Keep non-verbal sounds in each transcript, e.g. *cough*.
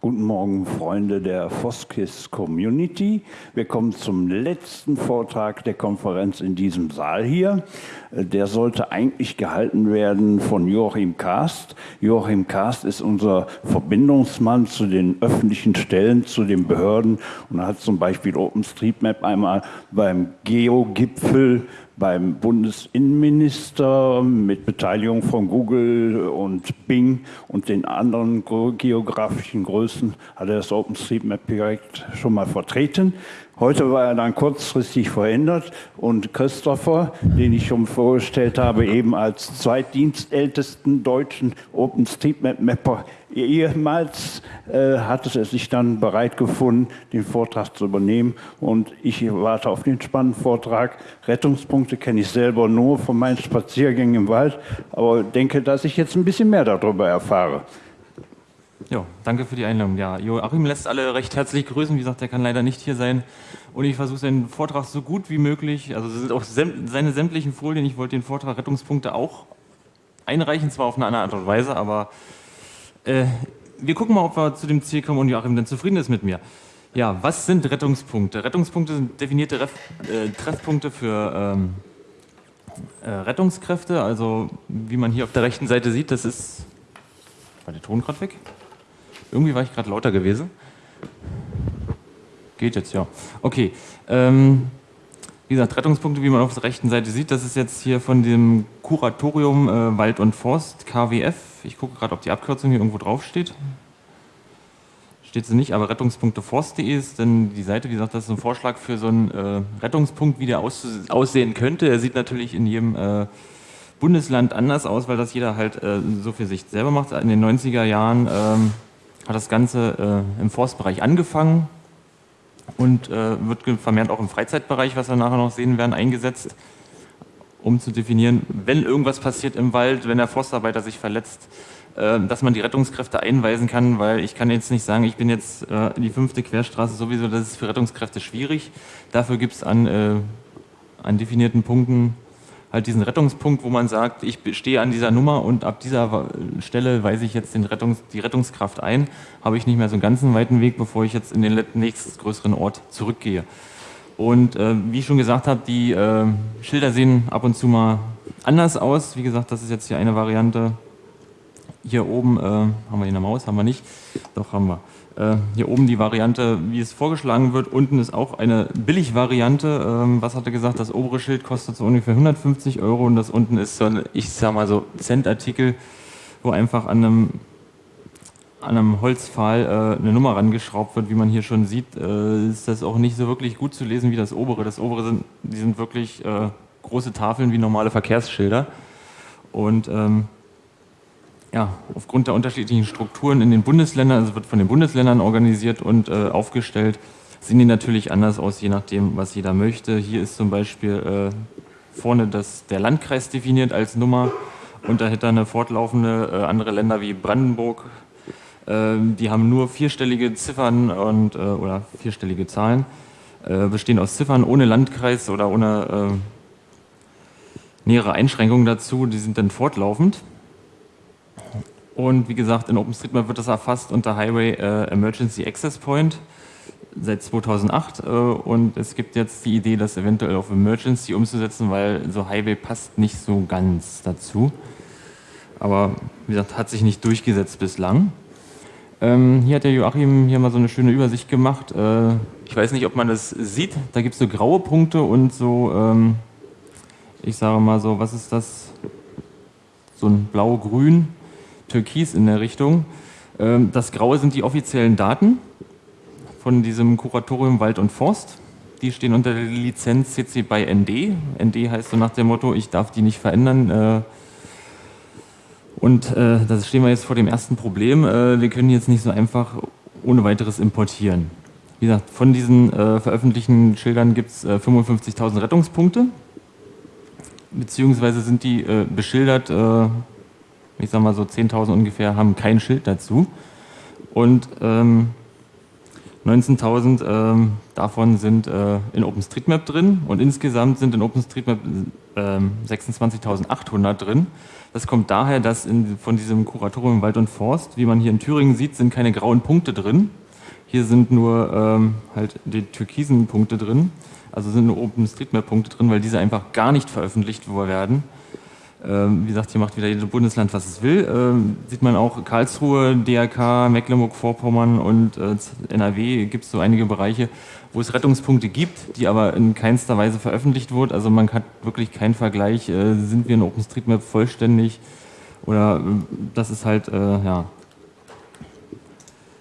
Guten Morgen, Freunde der Foskis Community. Wir kommen zum letzten Vortrag der Konferenz in diesem Saal hier. Der sollte eigentlich gehalten werden von Joachim Kast. Joachim Kast ist unser Verbindungsmann zu den öffentlichen Stellen, zu den Behörden und hat zum Beispiel OpenStreetMap einmal beim Geo-Gipfel beim Bundesinnenminister mit Beteiligung von Google und Bing und den anderen geografischen Größen hat er das OpenStreetMap-Projekt schon mal vertreten. Heute war er dann kurzfristig verändert und Christopher, den ich schon vorgestellt habe, eben als zweitdienstältesten deutschen OpenStreetMap-Mapper ehemals, äh, hat es sich dann bereit gefunden, den Vortrag zu übernehmen und ich warte auf den spannenden Vortrag. Rettungspunkte kenne ich selber nur von meinen Spaziergängen im Wald, aber denke, dass ich jetzt ein bisschen mehr darüber erfahre. Ja, danke für die Einladung. Ja, Joachim lässt alle recht herzlich grüßen. Wie gesagt, er kann leider nicht hier sein. Und ich versuche seinen Vortrag so gut wie möglich, also sind auch seine sämtlichen Folien. Ich wollte den Vortrag Rettungspunkte auch einreichen, zwar auf eine andere Art und Weise, aber äh, wir gucken mal, ob wir zu dem Ziel kommen und Joachim dann zufrieden ist mit mir. Ja, was sind Rettungspunkte? Rettungspunkte sind definierte Ref äh, Treffpunkte für ähm, äh, Rettungskräfte. Also wie man hier auf der rechten Seite sieht, das ist... War der Ton gerade weg? Irgendwie war ich gerade lauter gewesen. Geht jetzt, ja. Okay. Ähm, wie gesagt, Rettungspunkte, wie man auf der rechten Seite sieht, das ist jetzt hier von dem Kuratorium äh, Wald und Forst, KWF. Ich gucke gerade, ob die Abkürzung hier irgendwo drauf steht. Sie nicht, aber rettungspunkteforst.de ist dann die Seite. Wie gesagt, das ist ein Vorschlag für so einen äh, Rettungspunkt, wie der aussehen könnte. Er sieht natürlich in jedem äh, Bundesland anders aus, weil das jeder halt äh, so für sich selber macht. In den 90er Jahren ähm, hat das Ganze äh, im Forstbereich angefangen und äh, wird vermehrt auch im Freizeitbereich, was wir nachher noch sehen werden, eingesetzt, um zu definieren, wenn irgendwas passiert im Wald, wenn der Forstarbeiter sich verletzt, äh, dass man die Rettungskräfte einweisen kann, weil ich kann jetzt nicht sagen, ich bin jetzt äh, die fünfte Querstraße sowieso, das ist für Rettungskräfte schwierig. Dafür gibt es an, äh, an definierten Punkten halt diesen Rettungspunkt, wo man sagt, ich stehe an dieser Nummer und ab dieser Stelle weise ich jetzt den Rettungs-, die Rettungskraft ein, habe ich nicht mehr so einen ganzen weiten Weg, bevor ich jetzt in den nächsten größeren Ort zurückgehe. Und äh, wie ich schon gesagt habe, die äh, Schilder sehen ab und zu mal anders aus. Wie gesagt, das ist jetzt hier eine Variante. Hier oben äh, haben wir hier eine Maus, haben wir nicht. Doch haben wir. Äh, hier oben die Variante, wie es vorgeschlagen wird. Unten ist auch eine Billig-Variante. Ähm, was hat er gesagt? Das obere Schild kostet so ungefähr 150 Euro und das unten ist so ein, ich sag mal so, Cent-Artikel, wo einfach an einem, an einem Holzpfahl äh, eine Nummer rangeschraubt wird. Wie man hier schon sieht, äh, ist das auch nicht so wirklich gut zu lesen wie das obere. Das obere sind, die sind wirklich äh, große Tafeln wie normale Verkehrsschilder. Und ähm, ja, aufgrund der unterschiedlichen Strukturen in den Bundesländern, also wird von den Bundesländern organisiert und äh, aufgestellt, sehen die natürlich anders aus, je nachdem, was jeder möchte. Hier ist zum Beispiel äh, vorne das, der Landkreis definiert als Nummer und dahinter eine fortlaufende äh, andere Länder wie Brandenburg. Ähm, die haben nur vierstellige Ziffern und, äh, oder vierstellige Zahlen, äh, bestehen aus Ziffern ohne Landkreis oder ohne äh, nähere Einschränkungen dazu. Die sind dann fortlaufend. Und wie gesagt, in OpenStreetMap wird das erfasst unter Highway Emergency Access Point seit 2008 äh, und es gibt jetzt die Idee, das eventuell auf Emergency umzusetzen, weil so Highway passt nicht so ganz dazu. Aber wie gesagt, hat sich nicht durchgesetzt bislang. Ähm, hier hat der Joachim hier mal so eine schöne Übersicht gemacht. Äh, ich weiß nicht, ob man das sieht. Da gibt es so graue Punkte und so, ähm, ich sage mal so, was ist das? So ein blau-grün Türkis in der Richtung. Ähm, das Graue sind die offiziellen Daten von diesem Kuratorium Wald und Forst. Die stehen unter der Lizenz CC by ND. ND heißt so nach dem Motto, ich darf die nicht verändern. Äh, und äh, da stehen wir jetzt vor dem ersten Problem. Äh, wir können jetzt nicht so einfach ohne weiteres importieren. Wie gesagt, von diesen veröffentlichten Schildern gibt es 55.000 Rettungspunkte. Beziehungsweise sind die beschildert ich sag mal so 10.000 ungefähr, haben kein Schild dazu. Und ähm, 19.000 ähm, davon sind äh, in OpenStreetMap drin und insgesamt sind in OpenStreetMap ähm, 26.800 drin. Das kommt daher, dass in, von diesem Kuratorium Wald und Forst, wie man hier in Thüringen sieht, sind keine grauen Punkte drin. Hier sind nur ähm, halt die türkisen Punkte drin, also sind nur OpenStreetMap-Punkte drin, weil diese einfach gar nicht veröffentlicht werden. Ähm, wie gesagt, hier macht wieder jedes Bundesland, was es will. Ähm, sieht man auch Karlsruhe, DRK, Mecklenburg-Vorpommern und äh, NRW gibt es so einige Bereiche, wo es Rettungspunkte gibt, die aber in keinster Weise veröffentlicht wurden. Also man hat wirklich keinen Vergleich, äh, sind wir in OpenStreetMap vollständig oder äh, das ist halt, ja,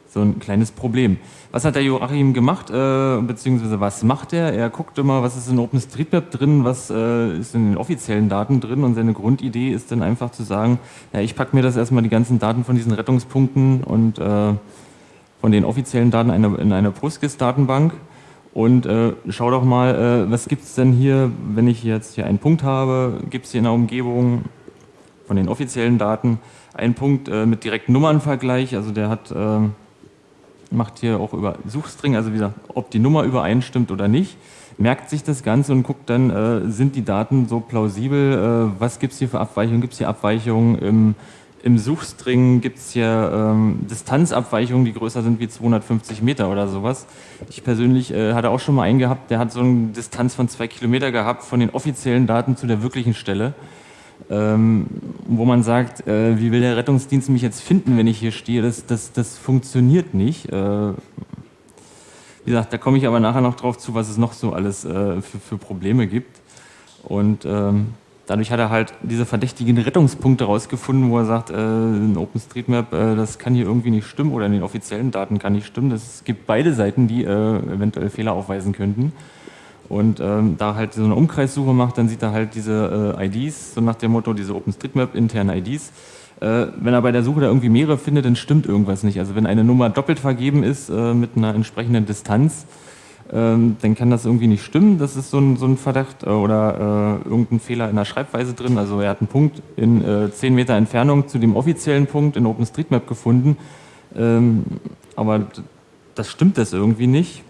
so ein kleines Problem. Was hat der Joachim gemacht, äh, beziehungsweise was macht er? Er guckt immer, was ist in OpenStreetMap drin, was äh, ist in den offiziellen Daten drin und seine Grundidee ist dann einfach zu sagen, ja, ich packe mir das erstmal die ganzen Daten von diesen Rettungspunkten und äh, von den offiziellen Daten eine, in eine PostGIS-Datenbank und äh, schau doch mal, äh, was gibt es denn hier, wenn ich jetzt hier einen Punkt habe, gibt es hier in der Umgebung von den offiziellen Daten einen Punkt äh, mit direkten Nummernvergleich, also der hat macht hier auch über Suchstring, also wie gesagt, ob die Nummer übereinstimmt oder nicht, merkt sich das Ganze und guckt dann, äh, sind die Daten so plausibel, äh, was gibt es hier für Abweichungen, gibt es hier Abweichungen im, im Suchstring, gibt es hier ähm, Distanzabweichungen, die größer sind wie 250 Meter oder sowas. Ich persönlich äh, hatte auch schon mal einen gehabt, der hat so eine Distanz von zwei Kilometer gehabt von den offiziellen Daten zu der wirklichen Stelle ähm, wo man sagt, äh, wie will der Rettungsdienst mich jetzt finden, wenn ich hier stehe? Das, das, das funktioniert nicht. Äh, wie gesagt, da komme ich aber nachher noch drauf zu, was es noch so alles äh, für, für, Probleme gibt. Und ähm, dadurch hat er halt diese verdächtigen Rettungspunkte rausgefunden, wo er sagt, in OpenStreetMap, das kann hier irgendwie nicht stimmen oder in den offiziellen Daten kann nicht stimmen. Es gibt beide Seiten, die eventuell Fehler aufweisen könnten. Und ähm, da halt so eine Umkreissuche macht, dann sieht er halt diese äh, IDs, so nach dem Motto, diese OpenStreetMap internen IDs. Äh, wenn er bei der Suche da irgendwie mehrere findet, dann stimmt irgendwas nicht. Also wenn eine Nummer doppelt vergeben ist äh, mit einer entsprechenden Distanz, ähm, dann kann das irgendwie nicht stimmen. Das ist so ein, so ein Verdacht äh, oder äh, irgendein Fehler in der Schreibweise drin. Also er hat einen Punkt in äh, 10 Meter Entfernung zu dem offiziellen Punkt in OpenStreetMap gefunden. Ähm, aber das stimmt das irgendwie nicht.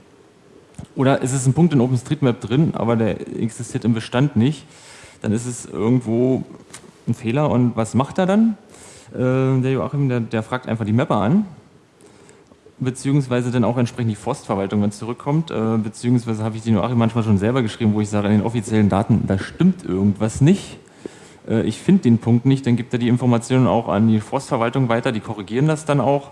Oder ist es ein Punkt in OpenStreetMap drin, aber der existiert im Bestand nicht, dann ist es irgendwo ein Fehler. Und was macht er dann? Äh, der Joachim, der, der, fragt einfach die Mapper an, beziehungsweise dann auch entsprechend die Forstverwaltung, wenn es zurückkommt, äh, beziehungsweise habe ich die Joachim manchmal schon selber geschrieben, wo ich sage, in den offiziellen Daten, da stimmt irgendwas nicht. Äh, ich finde den Punkt nicht, dann gibt er die Informationen auch an die Forstverwaltung weiter, die korrigieren das dann auch.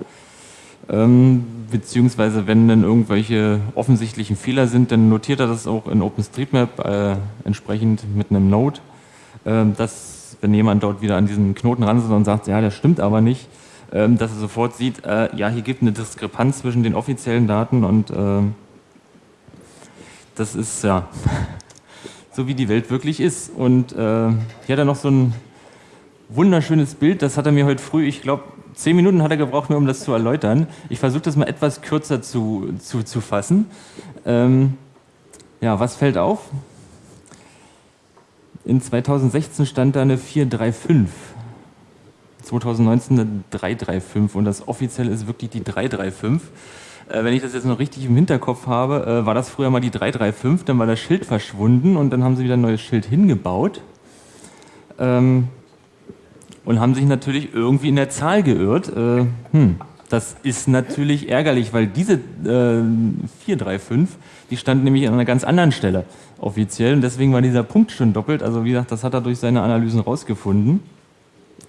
Ähm, beziehungsweise wenn dann irgendwelche offensichtlichen Fehler sind, dann notiert er das auch in OpenStreetMap äh, entsprechend mit einem Node, äh, dass wenn jemand dort wieder an diesen Knoten ran ist und sagt, ja, das stimmt aber nicht, äh, dass er sofort sieht, äh, ja, hier gibt eine Diskrepanz zwischen den offiziellen Daten und ähm, das ist ja *laughs* so wie die Welt wirklich ist. Und äh, hier hat er noch so ein wunderschönes Bild, das hat er mir heute früh, ich glaube, zehn Minuten hat er gebraucht, nur um das zu erläutern. Ich versuche das mal etwas kürzer zu, zu, zu fassen. Ähm, ja, was fällt auf? In 2016 stand da eine 435. 2019 eine 335 und das offiziell ist wirklich die 335. Äh, wenn ich das jetzt noch richtig im Hinterkopf habe, äh, war das früher mal die 335, dann war das Schild verschwunden und dann haben sie wieder ein neues Schild hingebaut. Ähm, und haben sich natürlich irgendwie in der Zahl geirrt. Äh, hm, das ist natürlich ärgerlich, weil diese äh, 435, die stand nämlich an einer ganz anderen Stelle offiziell und deswegen war dieser Punkt schon doppelt. Also wie gesagt, das hat er durch seine Analysen rausgefunden.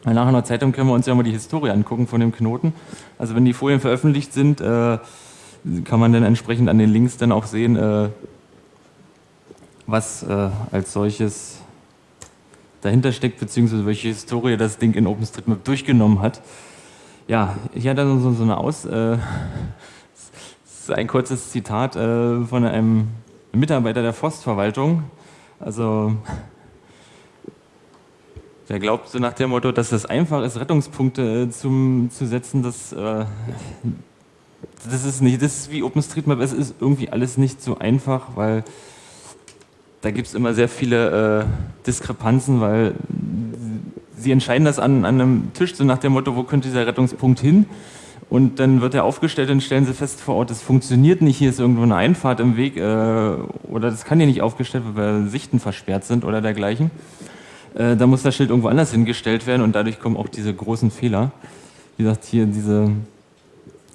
Nachher in der Zeitung können wir uns ja mal die Historie angucken von dem Knoten. Also wenn die Folien veröffentlicht sind, äh, kann man dann entsprechend an den Links dann auch sehen, äh, was äh, als solches dahinter steckt, beziehungsweise welche Historie das Ding in OpenStreetMap durchgenommen hat. Ja, hier hat er so, so eine Aus... Äh, *laughs* ein kurzes Zitat äh, von einem Mitarbeiter der Forstverwaltung. Also, *laughs* der glaubt so nach dem Motto, dass es einfach ist, Rettungspunkte äh, zum, zu setzen, das, äh, das ist nicht, das ist wie OpenStreetMap, es ist irgendwie alles nicht so einfach, weil da gibt es immer sehr viele äh, Diskrepanzen, weil sie entscheiden das an, an, einem Tisch, so nach dem Motto, wo könnte dieser Rettungspunkt hin? Und dann wird er aufgestellt und stellen sie fest vor Ort, das funktioniert nicht, hier ist irgendwo eine Einfahrt im Weg äh, oder das kann hier nicht aufgestellt werden, weil Sichten versperrt sind oder dergleichen. Äh, da muss das Schild irgendwo anders hingestellt werden und dadurch kommen auch diese großen Fehler. Wie gesagt, hier diese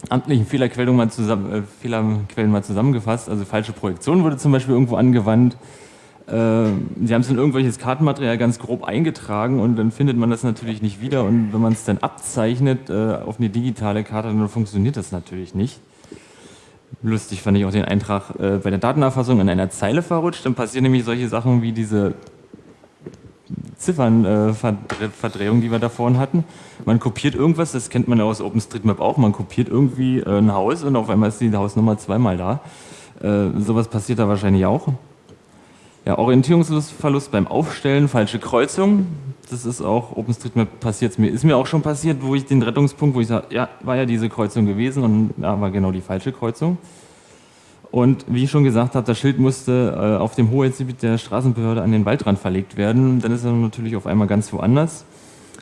amtlichen Fehlerquellen mal, zusammen, äh, Fehlerquellen mal zusammengefasst. Also falsche Projektion wurde zum Beispiel irgendwo angewandt. Äh, sie haben es in irgendwelches Kartenmaterial ganz grob eingetragen und dann findet man das natürlich nicht wieder. Und wenn man es dann abzeichnet äh, auf eine digitale Karte, dann funktioniert das natürlich nicht. Lustig fand ich auch den Eintrag äh, bei der Datenerfassung in einer Zeile verrutscht. Dann passieren nämlich solche Sachen wie diese Ziffernverdrehung, äh, die wir da vorhin hatten. Man kopiert irgendwas, das kennt man ja aus OpenStreetMap auch, man kopiert irgendwie äh, ein Haus und auf einmal ist die Hausnummer zweimal da. Äh, sowas passiert da wahrscheinlich auch. Ja, Orientierungsverlust beim Aufstellen, falsche Kreuzung. Das ist auch OpenStreetMap passiert mir. Ist mir auch schon passiert, wo ich den Rettungspunkt, wo ich sage, ja, war ja diese Kreuzung gewesen und ja, war genau die falsche Kreuzung. Und wie ich schon gesagt habe, das Schild musste äh, auf dem Hoheitsgebiet der Straßenbehörde an den Waldrand verlegt werden. Dann ist er natürlich auf einmal ganz woanders.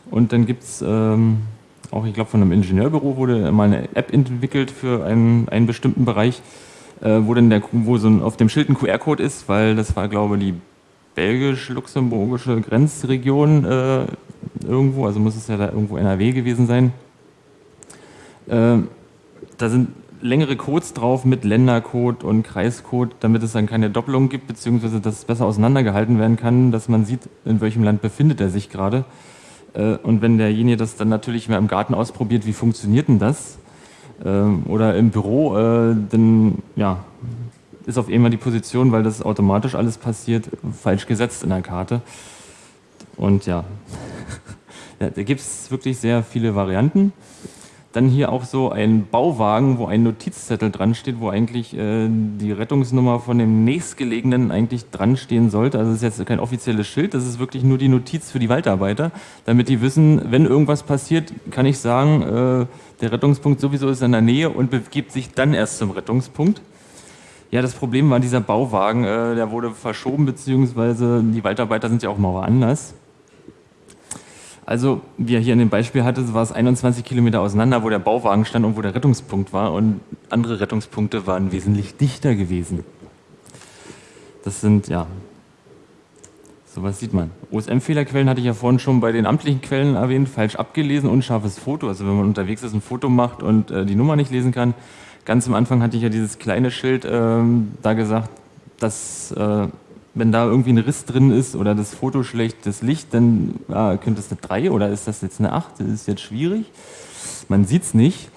Und dann gibt es ähm, auch, ich glaube, von einem Ingenieurbüro wurde mal eine App entwickelt für einen, einen bestimmten Bereich, äh, wo dann der, wo so ein, auf dem Schild ein QR-Code ist, weil das war, glaube ich, die belgisch-luxemburgische Grenzregion äh, irgendwo, also muss es ja da irgendwo NRW gewesen sein. Äh, da sind längere Codes drauf mit Ländercode und Kreiscode, damit es dann keine Doppelung gibt, beziehungsweise dass es besser auseinandergehalten werden kann, dass man sieht, in welchem Land befindet er sich gerade. Äh, und wenn derjenige das dann natürlich mehr im Garten ausprobiert, wie funktioniert denn das? Ähm, oder im Büro, äh, dann ja, ist auf einmal die Position, weil das automatisch alles passiert, falsch gesetzt in der Karte. Und ja, ja *laughs* da gibt es wirklich sehr viele Varianten. Dann hier auch so ein Bauwagen, wo ein Notizzettel dran steht, wo eigentlich äh, die Rettungsnummer von dem nächstgelegenen eigentlich dran stehen sollte. Also das ist jetzt kein offizielles Schild, das ist wirklich nur die Notiz für die Waldarbeiter, damit die wissen, wenn irgendwas passiert, kann ich sagen, äh, der Rettungspunkt sowieso ist in der Nähe und begibt sich dann erst zum Rettungspunkt. Ja, das Problem war dieser Bauwagen, äh, der wurde verschoben, beziehungsweise die Waldarbeiter sind ja auch mal woanders. Also, wie er hier in dem Beispiel hatte, war es 21 Kilometer auseinander, wo der Bauwagen stand und wo der Rettungspunkt war. Und andere Rettungspunkte waren wesentlich dichter gewesen. Das sind, ja, sowas sieht man. OSM-Fehlerquellen hatte ich ja vorhin schon bei den amtlichen Quellen erwähnt, falsch abgelesen, unscharfes Foto. Also wenn man unterwegs ist, ein Foto macht und äh, die Nummer nicht lesen kann. Ganz am Anfang hatte ich ja dieses kleine Schild ähm, da gesagt, dass äh, wenn da irgendwie ein Riss drin ist oder das Foto schlecht, das Licht, dann ah, könnte es eine 3 oder ist das jetzt eine 8? Das ist jetzt schwierig. Man sieht es nicht.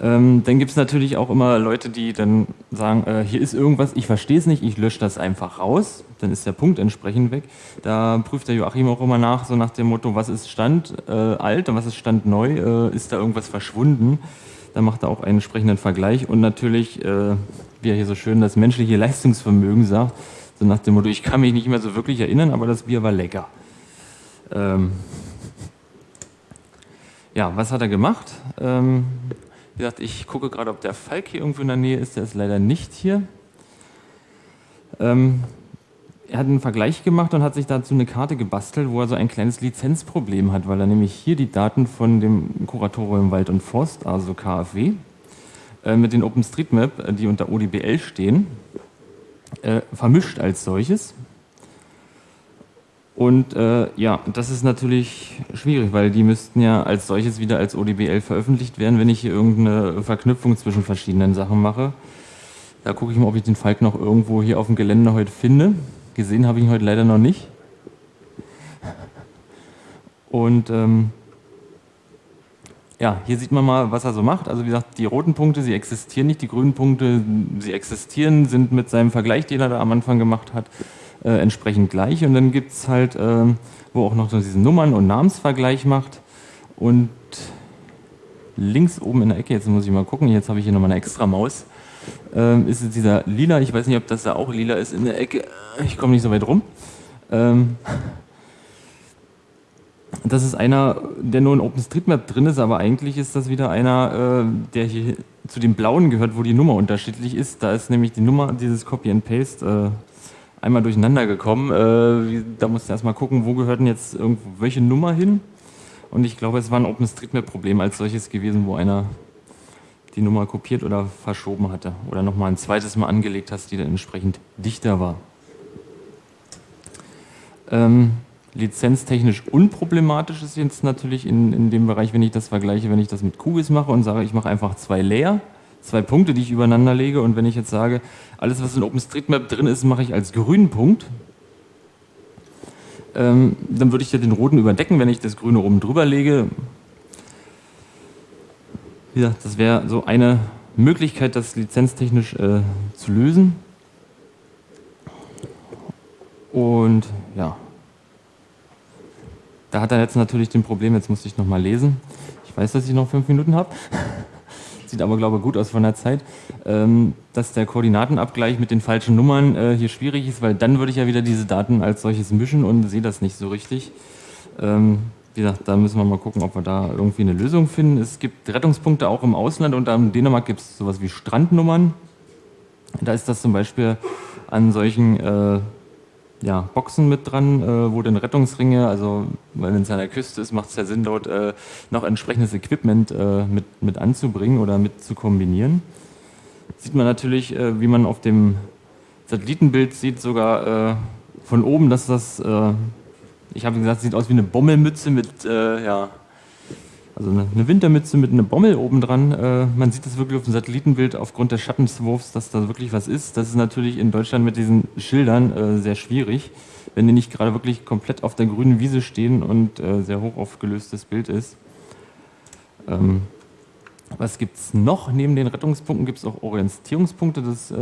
Ähm, dann gibt es natürlich auch immer Leute, die dann sagen, äh, hier ist irgendwas, ich verstehe es nicht, ich lösche das einfach raus. Dann ist der Punkt entsprechend weg. Da prüft der Joachim auch immer nach, so nach dem Motto, was ist Stand äh, alt und was ist Stand neu, äh, ist da irgendwas verschwunden. Da macht er auch einen entsprechenden Vergleich und natürlich, äh, wie er hier so schön das menschliche Leistungsvermögen sagt, so nach dem Motto, ich kann mich nicht mehr so wirklich erinnern, aber das Bier war lecker. Ähm ja, was hat er gemacht? Ähm, wie gesagt, ich gucke gerade, ob der Falk hier irgendwo in der Nähe ist. Der ist leider nicht hier. Ähm er hat einen Vergleich gemacht und hat sich dazu eine Karte gebastelt, wo er so ein kleines Lizenzproblem hat, weil er nämlich hier die Daten von dem Kuratorium Wald und Forst, also KfW, äh, mit den OpenStreetMap, äh, die unter ODBL stehen, äh, vermischt als solches. Und äh, ja, das ist natürlich schwierig, weil die müssten ja als solches wieder als ODBL veröffentlicht werden, wenn ich hier irgendeine Verknüpfung zwischen verschiedenen Sachen mache. Da gucke ich mal, ob ich den Falk noch irgendwo hier auf dem Gelände heute finde. Gesehen habe ich ihn heute leider noch nicht. Und ähm, ja, hier sieht man mal, was er so macht. Also wie gesagt, die roten Punkte, sie existieren nicht, die grünen Punkte, sie existieren, sind mit seinem Vergleich, den er da am Anfang gemacht hat, äh, entsprechend gleich. Und dann gibt es halt, äh, wo auch noch so diesen Nummern- und Namensvergleich macht. Und links oben in der Ecke, jetzt muss ich mal gucken, jetzt habe ich hier nochmal eine extra Maus, äh, ist es dieser lila, ich weiß nicht, ob das da auch lila ist in der Ecke, ich komme nicht so weit rum. Ähm, das ist einer, der nur in OpenStreetMap drin ist, aber eigentlich ist das wieder einer, äh, der hier zu den blauen gehört, wo die Nummer unterschiedlich ist. Da ist nämlich die Nummer, dieses Copy and Paste, äh, einmal durcheinander gekommen. Äh, da musst du erstmal gucken, wo gehört denn jetzt irgendwo welche Nummer hin. Und ich glaube, es war ein OpenStreetMap-Problem als solches gewesen, wo einer die Nummer kopiert oder verschoben hatte oder nochmal ein zweites Mal angelegt hast, die dann entsprechend dichter war. Ähm, lizenztechnisch unproblematisch ist jetzt natürlich in, in dem Bereich, wenn ich das vergleiche, wenn ich das mit QGIS mache und sage, ich mache einfach zwei Layer, zwei Punkte, die ich übereinander lege und wenn ich jetzt sage, alles was in OpenStreetMap drin ist, mache ich als grünen Punkt, ähm, dann würde ich ja den roten überdecken, wenn ich das grüne oben drüber lege. Ja, das wäre so eine Möglichkeit, das lizenztechnisch äh, zu lösen. Und ja, da hat er jetzt natürlich den Problem, jetzt muss ich noch mal lesen. Ich weiß, dass ich noch fünf Minuten habe. *laughs* Sieht aber, glaube ich, gut aus von der Zeit. Ähm, dass der Koordinatenabgleich mit den falschen Nummern äh, hier schwierig ist, weil dann würde ich ja wieder diese Daten als solches mischen und sehe das nicht so richtig. Ähm, wie gesagt, da müssen wir mal gucken, ob wir da irgendwie eine Lösung finden. Es gibt Rettungspunkte auch im Ausland und in Dänemark gibt es sowas wie Strandnummern. Da ist das zum Beispiel an solchen äh, ja, Boxen mit dran, äh, wo dann Rettungsringe, also wenn es an der Küste ist, macht es ja Sinn, dort äh, noch entsprechendes Equipment äh, mit, mit anzubringen oder mit zu kombinieren. Sieht man natürlich, äh, wie man auf dem Satellitenbild sieht, sogar äh, von oben, dass das, äh, ich habe gesagt, sieht aus wie eine Bommelmütze mit, ja, also eine, Wintermütze mit einer Bommel oben dran. Äh, man sieht das wirklich auf dem Satellitenbild aufgrund des Schattenswurfs, dass da wirklich was ist. Das ist natürlich in Deutschland mit diesen Schildern äh, sehr schwierig, wenn die nicht gerade wirklich komplett auf der grünen Wiese stehen und äh, sehr hoch aufgelöstes Bild ist. Ähm, was gibt es noch? Neben den Rettungspunkten gibt es auch Orientierungspunkte. Das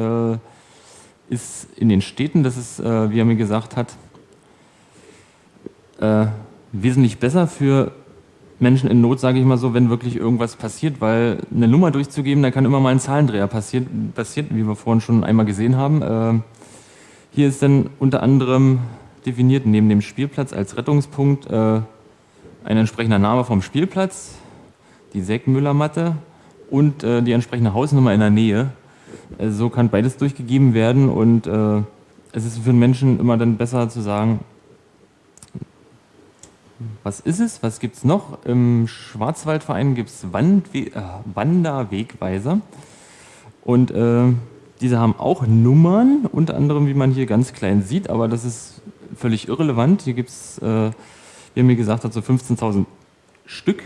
ist in den Städten, das ist, wie er mir gesagt hat, wesentlich besser für Menschen in Not, sage ich mal so, wenn wirklich irgendwas passiert, weil eine Nummer durchzugeben, da kann immer mal ein Zahlendreher passieren, passiert, wie wir vorhin schon einmal gesehen haben. Äh, hier ist dann unter anderem definiert neben dem Spielplatz als Rettungspunkt äh, ein entsprechender Name vom Spielplatz, die Säckmüllermatte und äh, die entsprechende Hausnummer in der Nähe. Äh, so kann beides durchgegeben werden und äh, es ist für den Menschen immer dann besser zu sagen, was ist es? Was gibt es noch? Im Schwarzwaldverein gibt es äh, Wanderwegweiser. Und äh, diese haben auch Nummern, unter anderem, wie man hier ganz klein sieht, aber das ist völlig irrelevant. Hier gibt es, äh, wie er mir gesagt hat, so 15.000 Stück,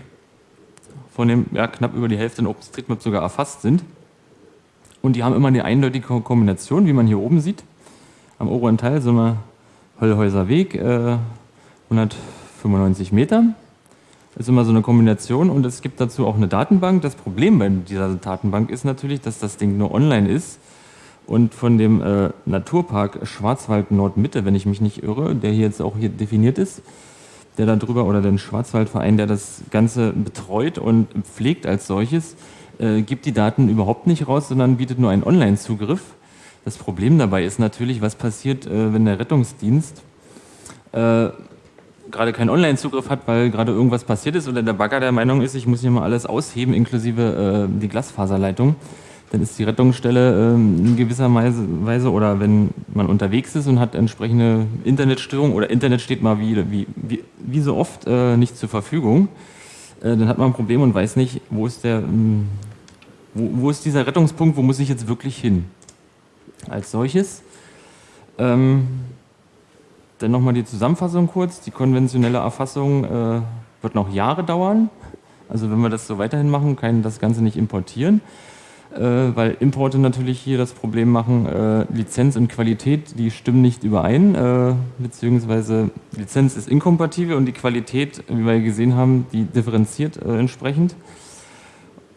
von dem ja, knapp über die Hälfte in OpenStreetMap sogar erfasst sind. Und die haben immer eine eindeutige Kombination, wie man hier oben sieht. Am oberen Teil sind wir Höllhäuser Weg, äh, 100 95 Meter. Das ist immer so eine Kombination und es gibt dazu auch eine Datenbank. Das Problem bei dieser Datenbank ist natürlich, dass das Ding nur online ist und von dem äh, Naturpark Schwarzwald Nordmitte, wenn ich mich nicht irre, der hier jetzt auch hier definiert ist, der da drüber oder den Schwarzwaldverein, der das Ganze betreut und pflegt als solches, äh, gibt die Daten überhaupt nicht raus, sondern bietet nur einen Online-Zugriff. Das Problem dabei ist natürlich, was passiert, äh, wenn der Rettungsdienst äh, gerade keinen Online-Zugriff hat, weil gerade irgendwas passiert ist oder der Bagger der Meinung ist, ich muss hier mal alles ausheben, inklusive äh, die Glasfaserleitung, dann ist die Rettungsstelle äh, in gewisser Weise oder wenn man unterwegs ist und hat entsprechende Internetstörung oder Internet steht mal wie, wie, wie, wie so oft äh, nicht zur Verfügung, äh, dann hat man ein Problem und weiß nicht, wo ist der, ähm, wo, wo, ist dieser Rettungspunkt, wo muss ich jetzt wirklich hin? Als solches. Ähm, dann nochmal die Zusammenfassung kurz. Die konventionelle Erfassung äh, wird noch Jahre dauern. Also wenn wir das so weiterhin machen, kann das Ganze nicht importieren, äh, weil Importe natürlich hier das Problem machen, äh, Lizenz und Qualität, die stimmen nicht überein, äh, beziehungsweise Lizenz ist inkompatibel und die Qualität, wie wir gesehen haben, die differenziert äh, entsprechend.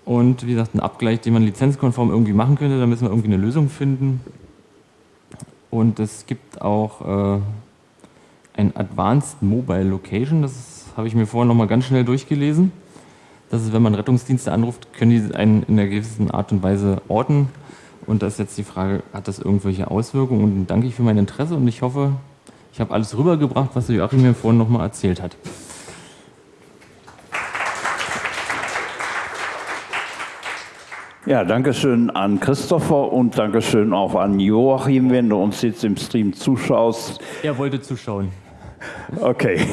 Und wie gesagt, ein Abgleich, den man lizenzkonform irgendwie machen könnte, da müssen wir irgendwie eine Lösung finden. Und es gibt auch äh, ein Advanced Mobile Location. Das habe ich mir vorher noch mal ganz schnell durchgelesen. Das ist, wenn man Rettungsdienste anruft, können die einen in einer gewissen Art und Weise orten. Und da ist jetzt die Frage, hat das irgendwelche Auswirkungen? Und danke ich für mein Interesse und ich hoffe, ich habe alles rübergebracht, was Joachim mir vorhin noch mal erzählt hat. Ja, danke schön an Christopher und danke schön auch an Joachim, wenn du uns jetzt im Stream zuschaust. Er wollte zuschauen. Okay. *laughs*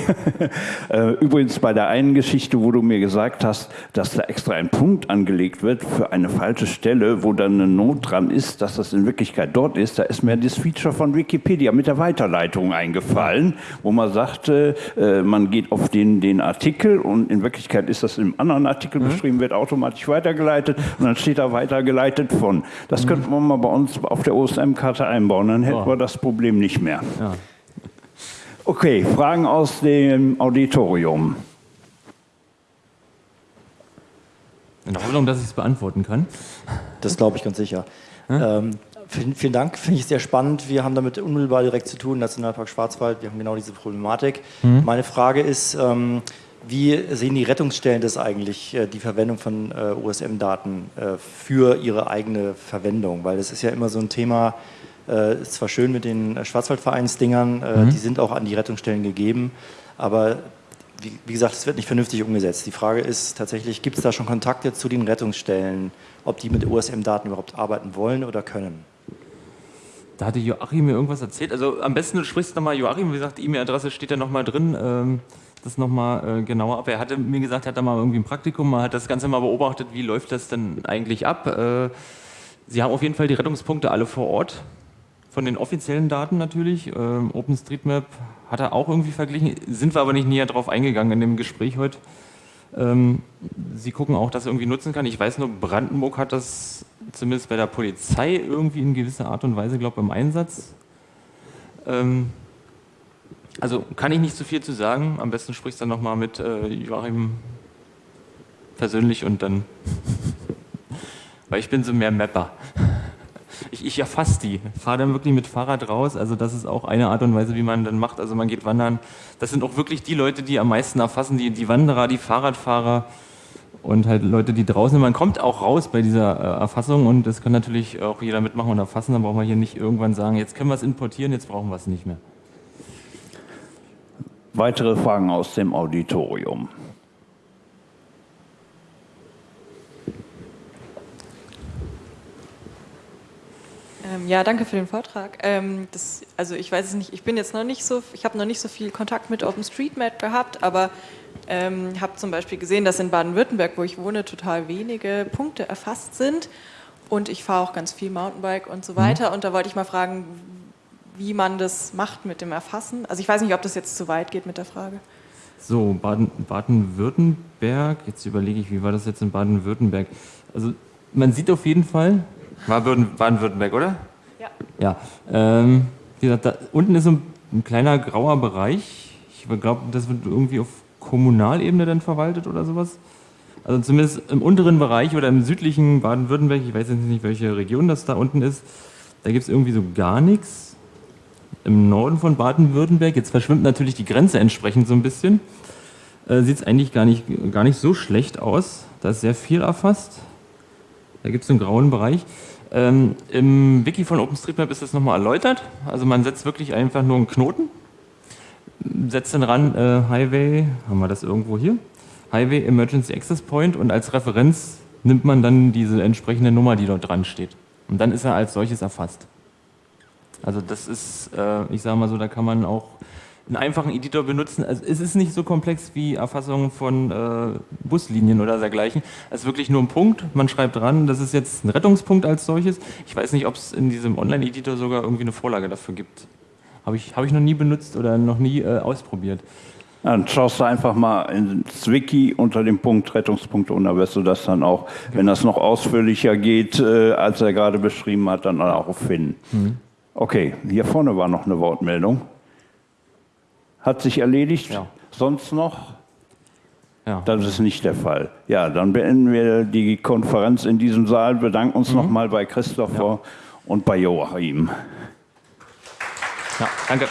Äh, übrigens bei der einen Geschichte, wo du mir gesagt hast, dass da extra ein Punkt angelegt wird für eine falsche Stelle, wo dann eine Not dran ist, dass das in Wirklichkeit dort ist, da ist mir das Feature von Wikipedia mit der Weiterleitung eingefallen, wo man sagte, äh, man geht auf den, den Artikel und in Wirklichkeit ist das im anderen Artikel mhm. beschrieben, wird automatisch weitergeleitet und dann steht da weitergeleitet von. Das mhm. könnte man mal bei uns auf der OSM-Karte einbauen, dann hätten oh. wir das Problem nicht mehr. Ja. Okay, Fragen aus dem Auditorium. In der Hoffnung, dass ich es beantworten kann. Das glaube ich ganz sicher. Ähm, vielen, vielen, Dank, finde ich sehr spannend. Wir haben damit unmittelbar direkt zu tun, Nationalpark Schwarzwald, wir haben genau diese Problematik. Mhm. Meine Frage ist, ähm, wie sehen die Rettungsstellen das eigentlich, äh, die Verwendung von äh, OSM-Daten äh, für ihre eigene Verwendung? Weil das ist ja immer so ein Thema, äh, ist zwar schön mit den Schwarzwaldvereinsdingern, äh, mhm. die sind auch an die Rettungsstellen gegeben, aber wie, wie gesagt, es wird nicht vernünftig umgesetzt. Die Frage ist tatsächlich, gibt es da schon Kontakte zu den Rettungsstellen, ob die mit OSM-Daten überhaupt arbeiten wollen oder können? Da hatte Joachim mir irgendwas erzählt. Also am besten du sprichst nochmal Joachim, wie gesagt, die E-Mail-Adresse steht ja nochmal drin. Ähm, das nochmal äh, genauer ab. Er hatte mir gesagt, er hat da mal irgendwie ein Praktikum, man hat das Ganze mal beobachtet, wie läuft das denn eigentlich ab. Äh, Sie haben auf jeden Fall die Rettungspunkte alle vor Ort von den offiziellen Daten natürlich. Ähm, OpenStreetMap hat er auch irgendwie verglichen, sind wir aber nicht näher drauf eingegangen in dem Gespräch heute. Ähm, Sie gucken auch, dass er irgendwie nutzen kann. Ich weiß nur, Brandenburg hat das zumindest bei der Polizei irgendwie in gewisser Art und Weise, glaube ich, im Einsatz. Ähm, also kann ich nicht so viel zu sagen. Am besten sprichst du dann nochmal mit äh, Joachim persönlich und dann, *laughs* weil ich bin so mehr Mapper ich, ich erfasse die, fahre dann wirklich mit Fahrrad raus. Also das ist auch eine Art und Weise, wie man dann macht. Also man geht wandern. Das sind auch wirklich die Leute, die am meisten erfassen, die, die Wanderer, die Fahrradfahrer und halt Leute, die draußen sind. Man kommt auch raus bei dieser äh, Erfassung und das kann natürlich auch jeder mitmachen und erfassen. Dann braucht man hier nicht irgendwann sagen, jetzt können wir es importieren, jetzt brauchen wir es nicht mehr. Weitere Fragen aus dem Auditorium. Ähm, ja, danke für den Vortrag. Ähm, das, also ich weiß es nicht, ich bin jetzt noch nicht so, ich habe noch nicht so viel Kontakt mit OpenStreetMap gehabt, aber ähm, habe zum Beispiel gesehen, dass in Baden-Württemberg, wo ich wohne, total wenige Punkte erfasst sind und ich fahre auch ganz viel Mountainbike und so mhm. weiter und da wollte ich mal fragen, wie man das macht mit dem Erfassen. Also ich weiß nicht, ob das jetzt zu weit geht mit der Frage. So, Baden-Württemberg, jetzt überlege ich, wie war das jetzt in Baden-Württemberg? Also man sieht auf jeden Fall, war Baden-Württemberg, oder? Ja. Ja. Ähm, wie gesagt, da unten ist so ein, ein kleiner grauer Bereich. Ich glaube, das wird irgendwie auf Kommunalebene dann verwaltet oder sowas. Also zumindest im unteren Bereich oder im südlichen Baden-Württemberg, ich weiß jetzt nicht, welche Region das da unten ist, da gibt es irgendwie so gar nichts. Im Norden von Baden-Württemberg, jetzt verschwimmt natürlich die Grenze entsprechend so ein bisschen, äh, sieht es eigentlich gar nicht, gar nicht so schlecht aus. Da ist sehr viel erfasst. Da gibt es einen grauen Bereich. Ähm, Im Wiki von OpenStreetMap ist das nochmal erläutert. Also man setzt wirklich einfach nur einen Knoten, setzt dann ran äh, Highway, haben wir das irgendwo hier? Highway Emergency Access Point und als Referenz nimmt man dann diese entsprechende Nummer, die dort dran steht. Und dann ist er als solches erfasst. Also das ist, äh, ich sage mal so, da kann man auch einen einfachen Editor benutzen. Also es ist nicht so komplex wie Erfassung von äh, Buslinien oder dergleichen. Es ist wirklich nur ein Punkt, man schreibt dran, das ist jetzt ein Rettungspunkt als solches. Ich weiß nicht, ob es in diesem Online-Editor sogar irgendwie eine Vorlage dafür gibt. Habe ich, hab ich noch nie benutzt oder noch nie äh, ausprobiert. Dann schaust du einfach mal ins Wiki unter dem Punkt Rettungspunkte und da wirst du das dann auch, wenn das noch ausführlicher geht, äh, als er gerade beschrieben hat, dann auch finden. Mhm. Okay, hier vorne war noch eine Wortmeldung. Hat sich erledigt? Ja. Sonst noch? Ja. Das ist nicht der Fall. Ja, dann beenden wir die Konferenz in diesem Saal, bedanken uns mhm. nochmal bei Christopher ja. und bei Joachim. Ja, danke.